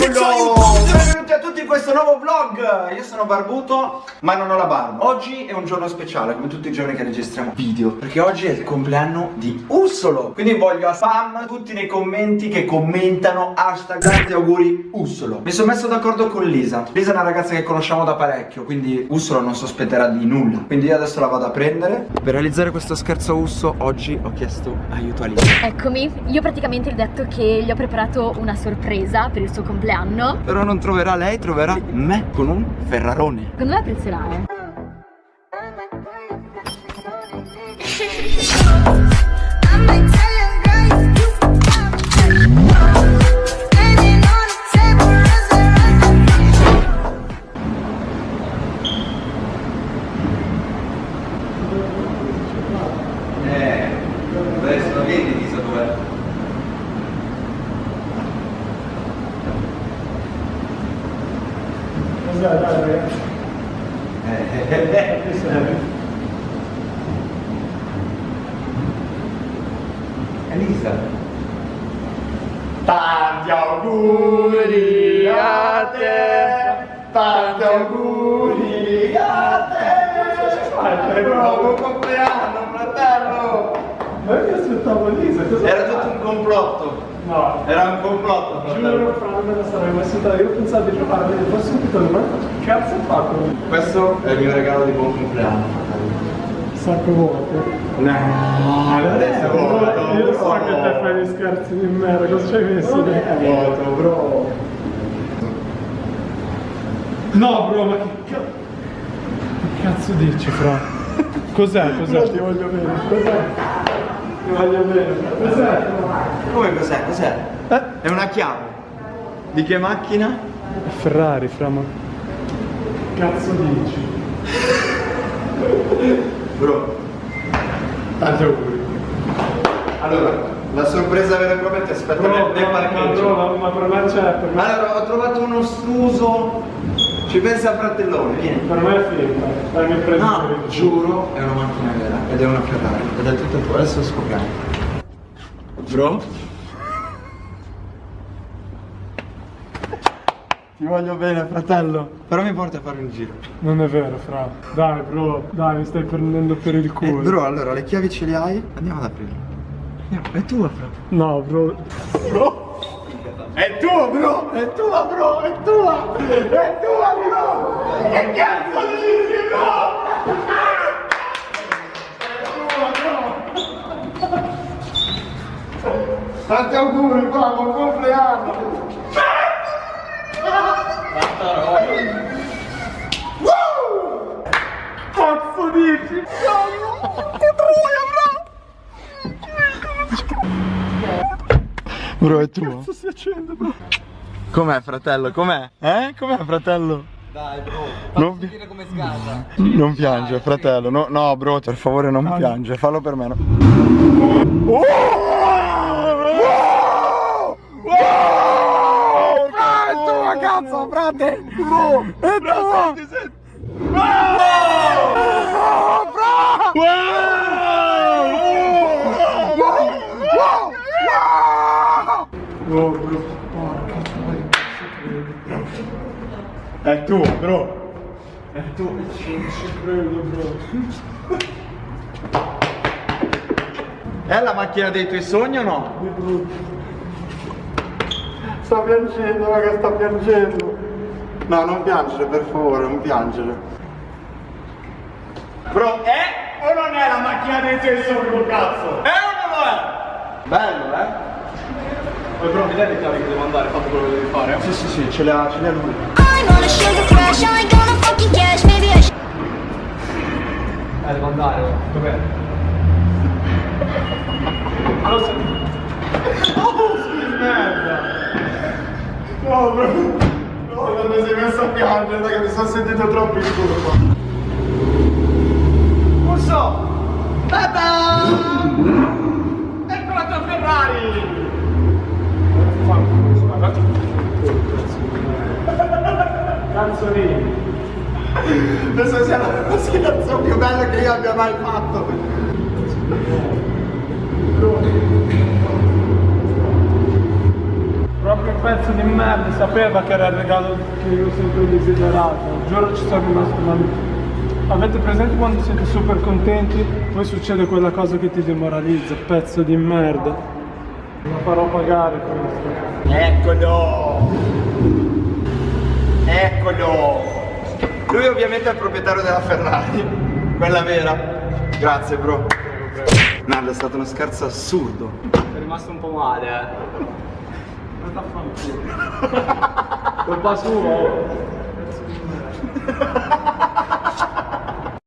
Benvenuti a tutti in questo nuovo vlog. Io sono barbuto ma non ho la barba. Oggi è un giorno speciale come tutti i giorni che registriamo video Perché oggi è il compleanno di Ussolo Quindi voglio a spam tutti nei commenti che commentano Hashtag tanti auguri Ussolo Mi sono messo d'accordo con Lisa. Lisa è una ragazza che conosciamo da parecchio Quindi Ussolo non sospetterà di nulla. Quindi io adesso la vado a prendere. Per realizzare questo scherzo Usso Oggi ho chiesto aiuto a Lisa. Eccomi, io praticamente ho detto che gli ho preparato una sorpresa per il suo compleanno. Però non troverà lei, troverà me con un Ferrarone Secondo me apprezzerà, eh Eh, adesso la vedi Lisa dov'è? Cos'è, dai, ragazzi? Eh, eh, eh, Che serve? Elisa. Tanti auguri a te! Tanti auguri a te! Fai, Buon compleanno, fratello! Ma io mi aspettavo Lisa, cosa Era tutto un complotto. No, Era un complotto, giuro, fratello. fra non me la sarei aspettata. Io pensavo di giocare, poi subito, ma che cazzo ha fatto? Questo è il mio regalo di buon compleanno, fratello. Sacco vuoto. No, adesso è vuoto. Io so che te fai gli scherzi di merda, cosa ci hai messo Non è vuoto, bro. No, bro, ma che cazzo... Che cazzo dici, fra? Cos'è? Cos'è? Ti voglio bene. Cos'è? Ti voglio bene. Cos'è? Come cos'è? Cos'è? Eh? È una chiave. Di che macchina? Ferrari, fra, ma... Cazzo dici? Bro. Tanti auguri. Allora, la sorpresa vera e propria ti aspetta nel, nel ma, parcheggio. bro, ma me c'è, per me... Allora, ho trovato uno stuso. Ci pensa fratellone, vieni. Per me è finta. Dai, mi prendi No, il- giuro, è una macchina vera ed è una Ferrari ed è tutto tuo, adesso scopriamo. Bro? Ti voglio bene, fratello. Però mi porti a fare un giro. Non è vero, fra. Dai, bro, dai, mi stai prendendo per il Eh, culo. bro, allora le chiavi ce le hai? Andiamo ad aprirle. Andiamo, è tua, fra. No, bro. Bro! È tua, bro! È tua, bro! È tua! È tua, bro! Che cazzo dici, bro? Tanti auguri, qua, buon compleanno! Cazzo dici? Bro, è tua. Cazzo si accende, bro? Com'è, fratello? Com'è? Eh? Com'è, fratello? Dai bro, Non, dire come sgasa. non piange, fratello. No, no, bro, per favore non piange. Fallo per me. No. Oh! Wow! È tua, cazzo, frate! Bro! È tua! Wow! Bro! Wow! Oh, bro. Porca troia. È tuo, bro. È tuo. Non ci credo, bro. È la macchina dei tuoi sogni o no? Sta piangendo, raga, sta piangendo. No, non piangere, per favore, non piangere. Bro, è o non è la macchina dei tuoi sogni, cazzo? È o non è? Bello, eh? Poi bro, mi dai le chiavi che devo andare, fatto quello che devi fare? Sì, sì, sì, ce l'ha, ce l'ha lui. I'm on a sugar crash, I ain't gonna fucking cash. Maybe I should. Eh, devo andare, dov'è? Merda! No, bro! No, quando sei messo a piangere, dai, che mi sono sentito troppo in curva. Uso! Tata! Ecco la tua Ferrari! Canzonini. Penso sia la scherzo più bella che io abbia mai fatto. Però che pezzo di merda, sapeva che era il regalo che io sempre desiderato. Giuro ci sono rimasto male. Avete presente quando siete super contenti, poi succede quella cosa che ti demoralizza, pezzo di merda. La farò pagare questo. Eccolo! Eccolo! Lui ovviamente è il proprietario della Ferrari, quella vera. Grazie bro. Merda, è stato uno scherzo assurdo. È rimasto un po' male, eh. Colpa sua. oh.